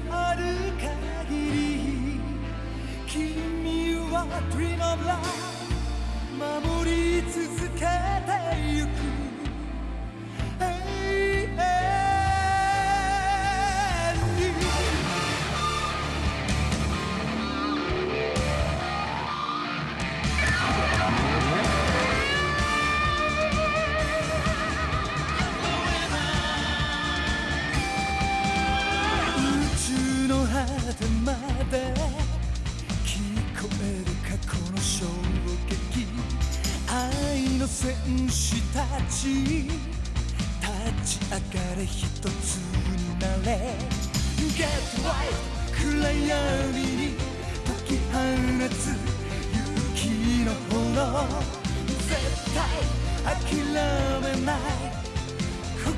のある限り君は Dream of Love 守り続けてゆく。の戦士たち立ち上がれ一つになれ。Get right 暗闇に解き放つ勇気の炎。絶対諦めない。心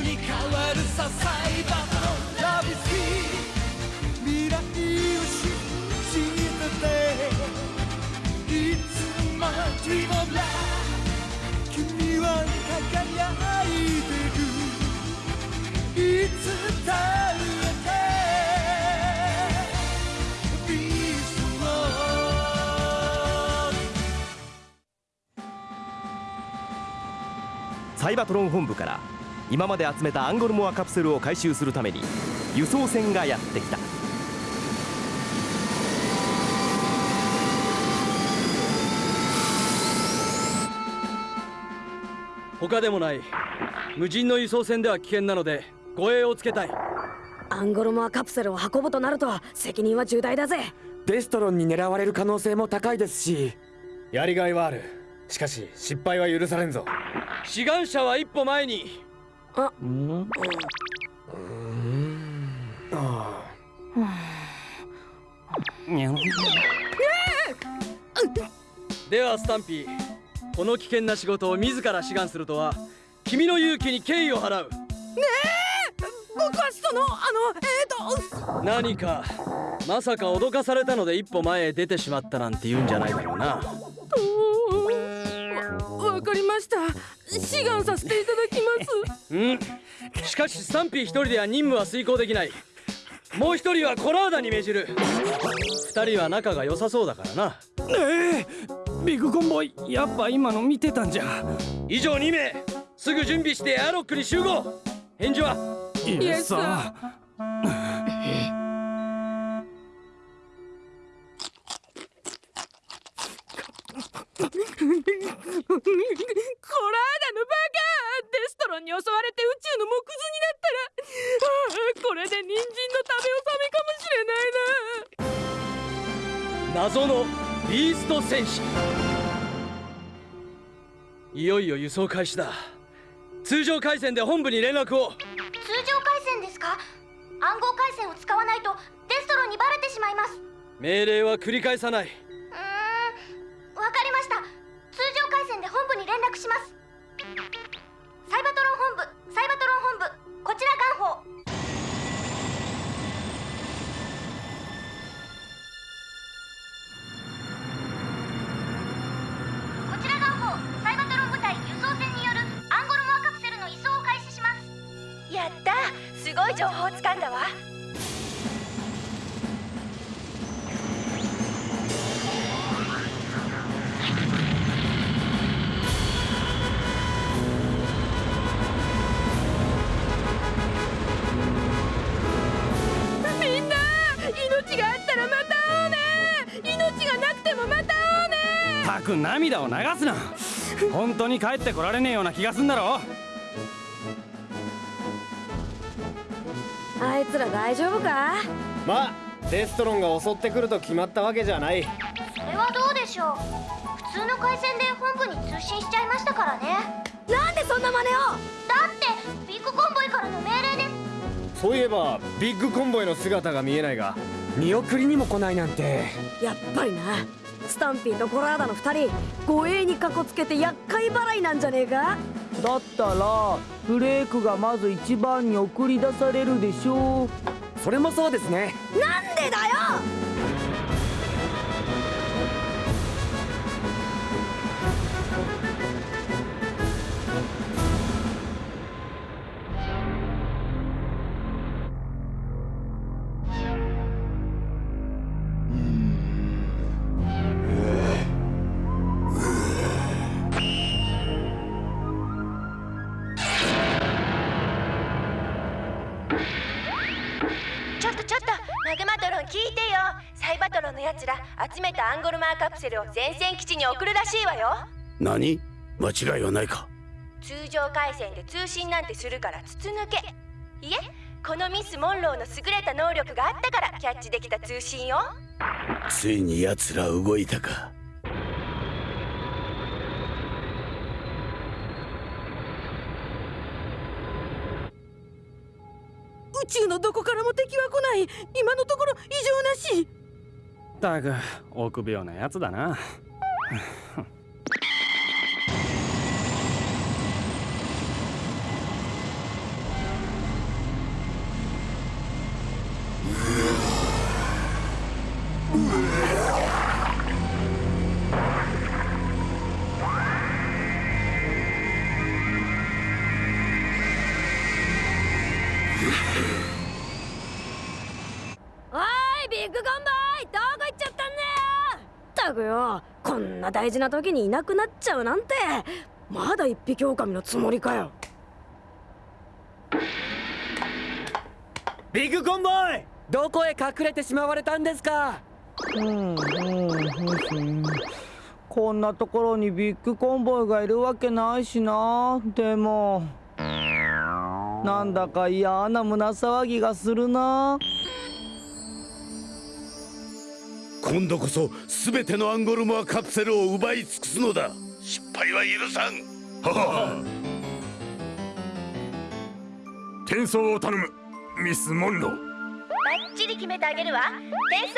に変わるさサイバーの Love is here 未来を信じてて。いつも Dream of Love サイバトロン本部から今まで集めたアンゴルモアカプセルを回収するために輸送船がやってきた。他でもない。無人の輸送船では危険なので護衛をつけたい。アンゴルモアカプセルを運ぶとなると責任は重大だぜ。デストロンに狙われる可能性も高いですし。やりがいはある。しかし失敗は許されんぞ。志願者は一歩前に。ではスタンピーこの危険な仕事を自ら志願するとは君の勇気に敬意を払う。僕はそのあのえー、と何かまさか脅かされたので一歩前へ出てしまったなんて言うんじゃないだろうな。わかりました。志願させていただきます。うん？しかしスタンピー一人では任務は遂行できない。もう一人はコラーダに命じる。二人は仲が良さそうだからな。ええビッグコンボイやっぱ今の見てたんじゃ。以上2名。すぐ準備してエアロックに集合。返事は？いやさ。コラーダのバカデストロンに襲われて宇宙の木図になったらこれで人参の食べ納めかもしれないな。謎のビースト戦士。いよいよ輸送開始だ。通常回線で本部に連絡を。通常回線ですか？暗号回線を使わないとデストロンにバレてしまいます。命令は繰り返さないい情報をつかんだわ。みんな命があったらまた会おうね。命がなくてもまた会おうね。たく涙を流すな。本当に帰ってこられねえような気がすんだろあいつら大丈夫か？まあデストロンが襲ってくると決まったわけじゃない。それはどうでしょう？普通の回線で本部に通信しちゃいましたからね。なんでそんな真似を？だってビッグコンボイからの命令で。すそういえばビッグコンボイの姿が見えないが見送りにも来ないなんて。やっぱりな。スタンピーとコラーダの2人護衛にかこつけて厄介払いなんじゃねえか？だったらフレークがまず一番に送り出されるでしょう。それもそうですね。なんでだよやつら集めたアンゴルマーカプセルを前線基地に送るらしいわよ。何？間違いはないか。通常回線で通信なんてするから筒抜け。いえこのミス・モンローの優れた能力があったからキャッチできた通信よ。ついに奴ら動いたか。宇宙のどこからも敵は来ない。今のところ異常なしったく臆病なやつだな。んな大事な時にいなくなっちゃうなんて。まだ一匹狼のつもりかよ。ビッグコンボイ！どこへ隠れてしまわれたんですか？うんうんうん。こんなところにビッグコンボイがいるわけないしな。でもなんだか嫌な胸騒ぎがするな今度こそ全てのアンゴルモアカプセルを奪い尽くすのだ。失敗は許さん。はは転送を頼む。ミス・モンロー。バッチリ決めてあげるわ。転送。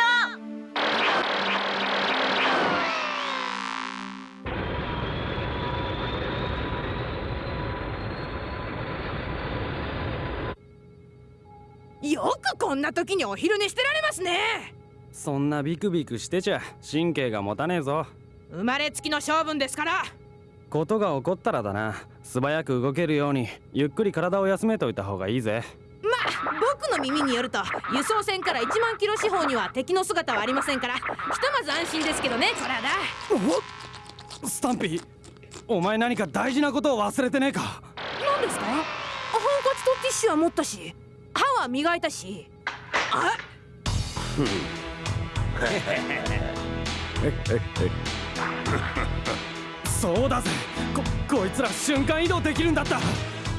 よくこんな時にお昼寝してられますねそんなビクビクしてちゃ神経が持たねえぞ。生まれつきの性分ですから。ことが起こったらだな。素早く動けるようにゆっくり体を休めといた方がいいぜ。まあ僕の耳によると輸送船から1万キロ四方には敵の姿はありませんから。ひとまず安心ですけどねこらだ。スタンピーお前何か大事なことを忘れてねえか。何ですか？ハンカチとティッシュは持ったし歯は磨いたし。あそうだぜ。ここいつら瞬間移動できるんだった。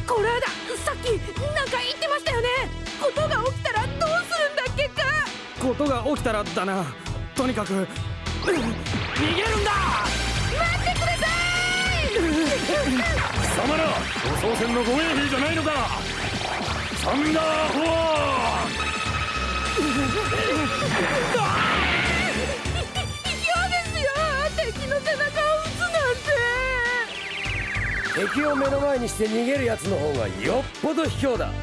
これだ。さっきなんか言ってましたよね。ことが起きたらどうするんだっけか。ことが起きたらだな。とにかく逃げるんだ。待ってください。貴様ら護送船の護衛兵じゃないのか。サンダーフォア 敵の背中を撃つなんて。敵を目の前にして逃げるやつの方がよっぽど卑怯だ。ミ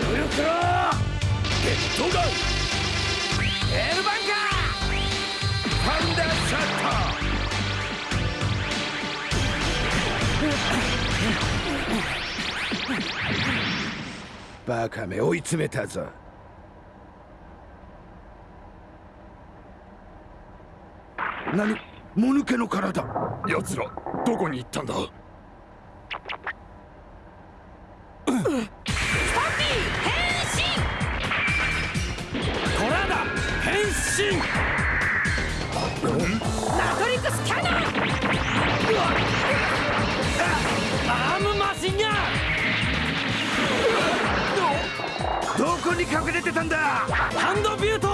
クルクロゲットガンエルバンカーファンダーシャッター。バカめ追い詰めたぞ。何もぬけの体。奴らどこに行ったんだ？トラーダ変身。マトリックスキャノン。アームマシンガンどこに隠れてたんだハンドビュート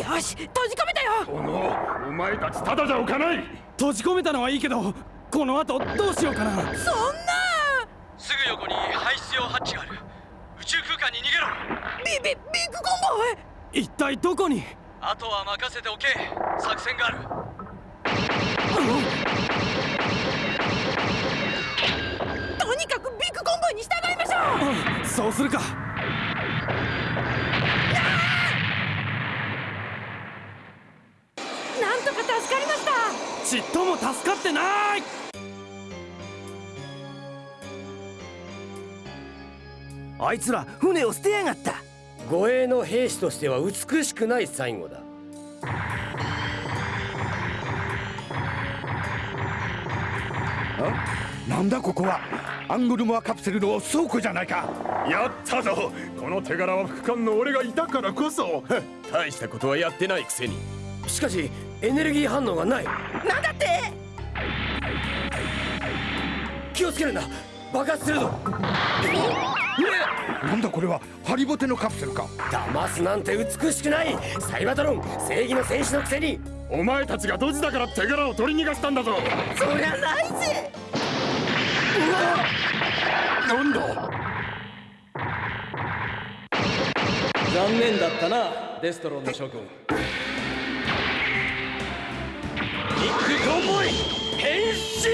よし閉じ込めたよ。おのお前たちただじゃおかない。閉じ込めたのはいいけどこの後どうしようかな。そんな！すぐ横に排出用ハッチがある。宇宙空間に逃げろ。ビビビッグコンボイ！一体どこに？あとは任せておけ。作戦がある。とにかくビッグコンボイに従いましょう！そうするかなんとか助かりました。ちっとも助かってない。あいつら船を捨てやがった。護衛の兵士としては美しくない最後だ。なんだここは。アングルモアカプセルの倉庫じゃないか。やったぞ。この手柄は副官の俺がいたからこそ。大したことはやってないくせに。しかしエネルギー反応がない。なんだって？気をつけるんだ爆発するぞ。なんだこれはハリボテのカプセルか。騙すなんて美しくない。サイバトロン正義の戦士のくせに。お前たちがドジだから手柄を取り逃がしたんだぞ。そりゃないぜ。なんだ？残念だったなデストロンの諸君ビッグコンボイ変身。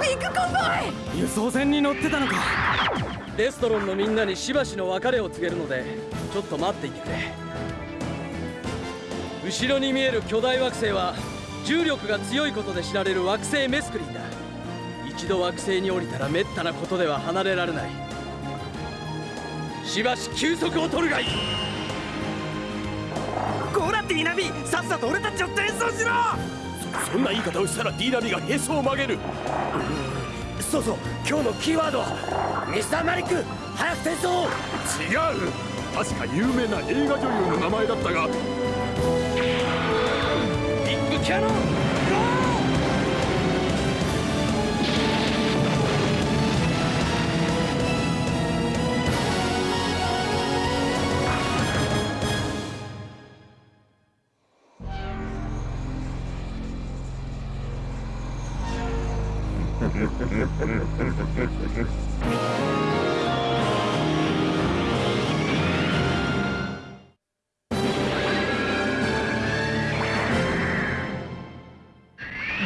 ビッグコンボイ輸送船に乗ってたのかデストロンのみんなにしばしの別れを告げるのでちょっと待っていてくれ。後ろに見える巨大惑星は重力が強いことで知られる惑星メスクリンだ。一度惑星に降りたら滅多なことでは離れられない。しばし休息を取るがいい。こらディナビさっさと俺たちを転送しろ！そんな言い方をしたらディーナビがへそを曲げる。そうそう。今日のキーワードはミスターマリック早く転送違う。確か有名な映画女優の名前だったが。ビッグキャノン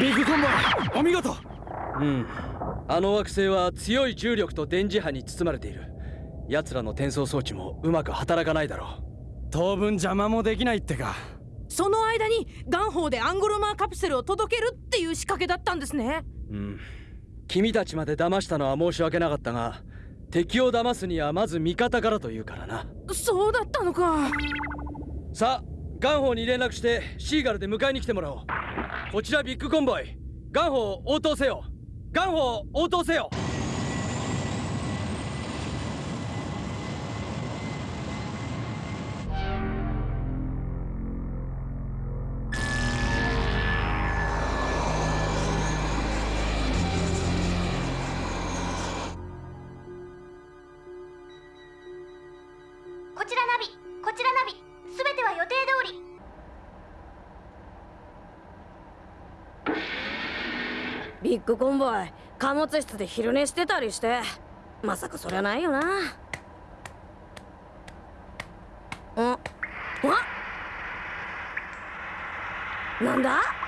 ビッグコンボイお見事。うん。あの惑星は強い重力と電磁波に包まれている。奴らの転送装置もうまく働かないだろう。当分邪魔もできないってか。その間に元宝でアンゴロマーカプセルを届けるっていう仕掛けだったんですね。うん。君たちまで騙したのは申し訳なかったが敵を騙すにはまず味方からというからな。そうだったのか。さあ元宝に連絡してシーガルで迎えに来てもらおう。こちらビッグコンボイ。元宝応答せよ。元宝応答せよ。こちらナビ。こちらナビ。定通り。ビッグコンボイ貨物室で昼寝してたりして。まさかそりゃないよな。ああなんだ？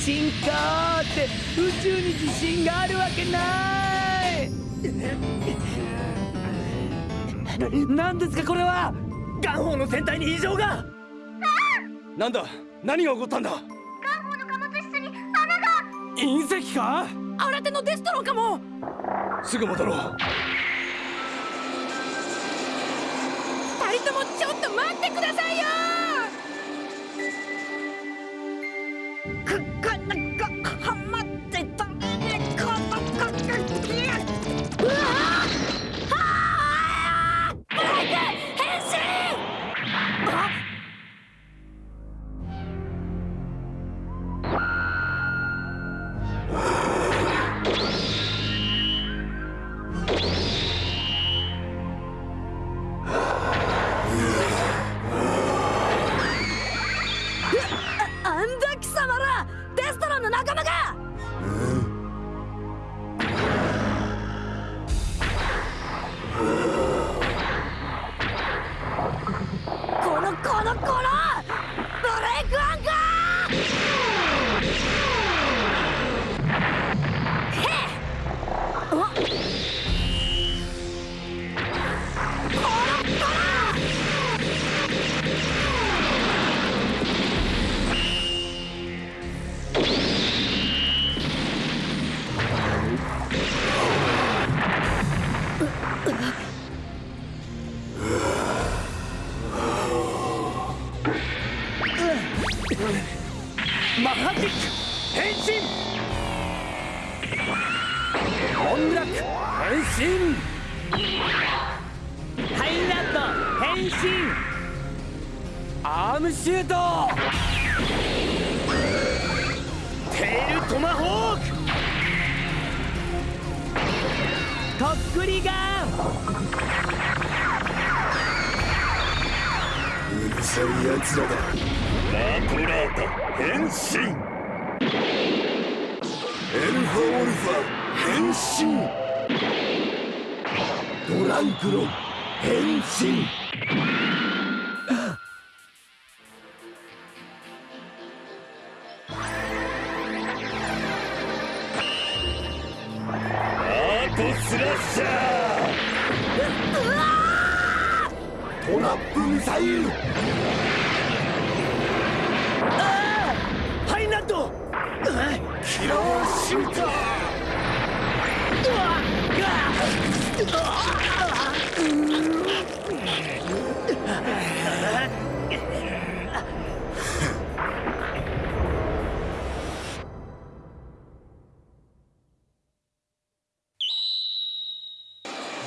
地震かーって宇宙に地震があるわけない。何ですかこれは？元宝の船体に異常が。なんだ何が起こったんだ？元宝の貨物室に穴が。隕石か？新手のデストロンかも。すぐ戻ろう。二人ともちょっと待ってくださいよかかなアームシュートテールトマホークとっくりガンうるさい奴らだラトラータ変身エルファオルファ変身ドランクロン変身。トラップミサイル。ハイナット。キラーシューター。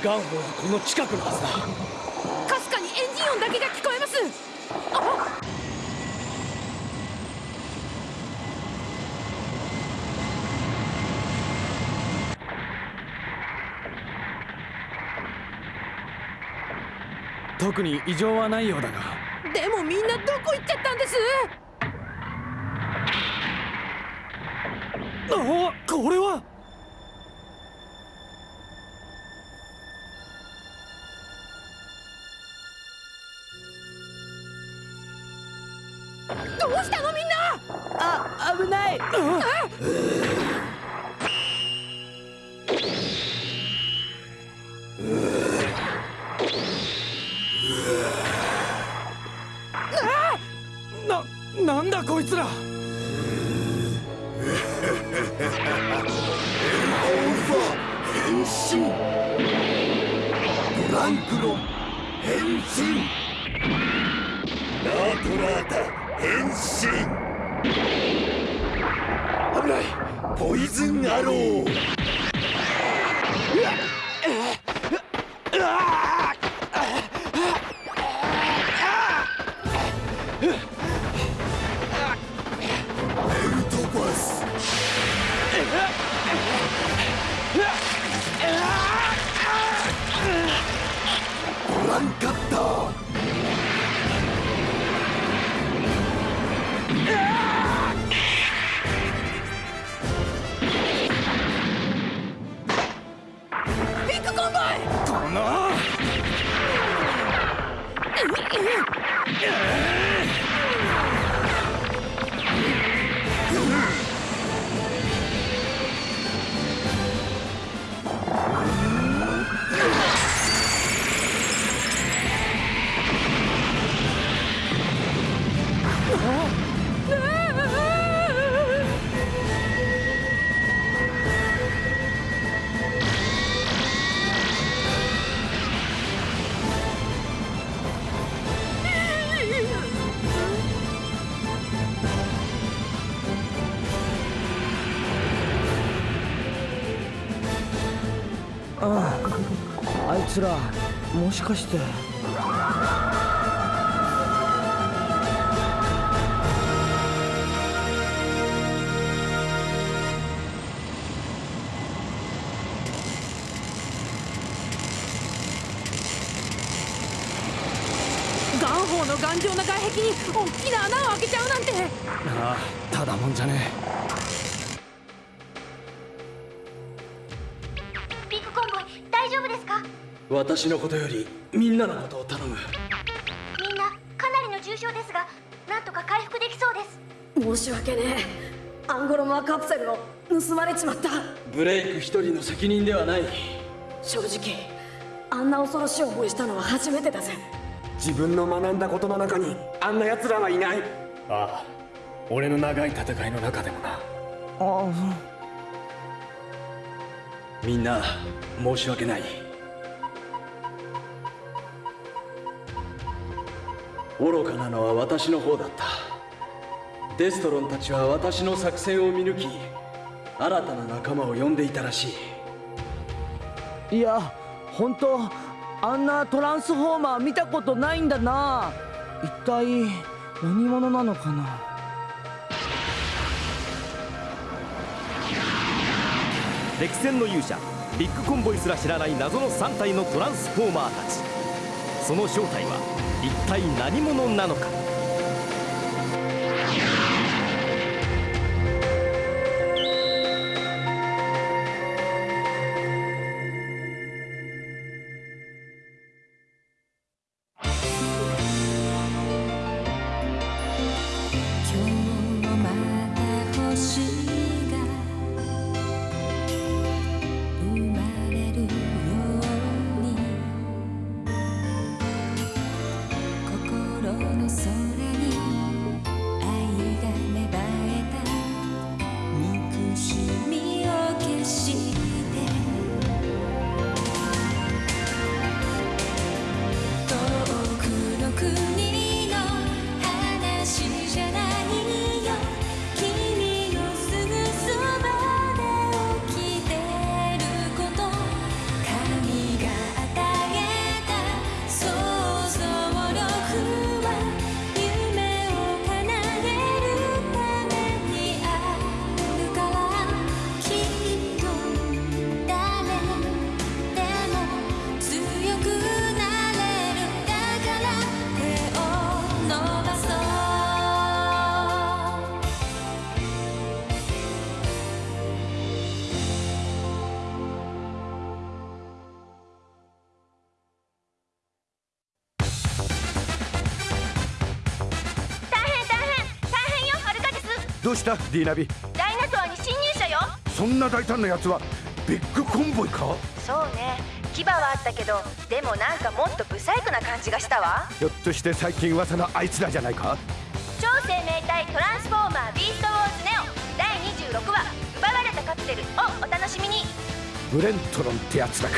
ガンホはこの近くのはずだ音だけが聞こえます。あ特に異常はないようだが。でもみんなどこ行っちゃったんです？あこれは？ランクロン変身。ラトラータ変身。危ない。ポイズンアロー。ベビッグコンあああいつらもしかして。ガンホーの頑丈な外壁に大きな穴を開けちゃうなんて。ああただもんじゃねビ私のことよりみんなのことを頼む。みんなかなりの重傷ですがなんとか回復できそうです。申し訳ねえ。アンゴロモアカプセルを盗まれちまった。ブレイク一人の責任ではない。正直あんな恐ろしい思いしたのは初めてだぜ。自分の学んだことの中にあんな奴らはいない。ああ俺の長い戦いの中でもな。あ。みんな申し訳ない愚かなのは私の方だった。デストロンたちは私の作戦を見抜き新たな仲間を呼んでいたらしい。いや本当あんなトランスフォーマー見たことないんだな。一体何者なのかな。歴戦の勇者ビッグコンボイすら知らない謎の3体のトランスフォーマーたちその正体は一体何者なのか？うしたディーナビ。ダイナソアに侵入者よ。そんな大胆なやつはビッグコンボイか？そうね。牙はあったけどでもなんかもっとブサイクな感じがしたわ。ひょっとして最近噂のあいつらじゃないか？超生命体トランスフォーマービーストウォーズネオ。第26話奪われたカプセルをお楽しみに。ブレントロンってやつだか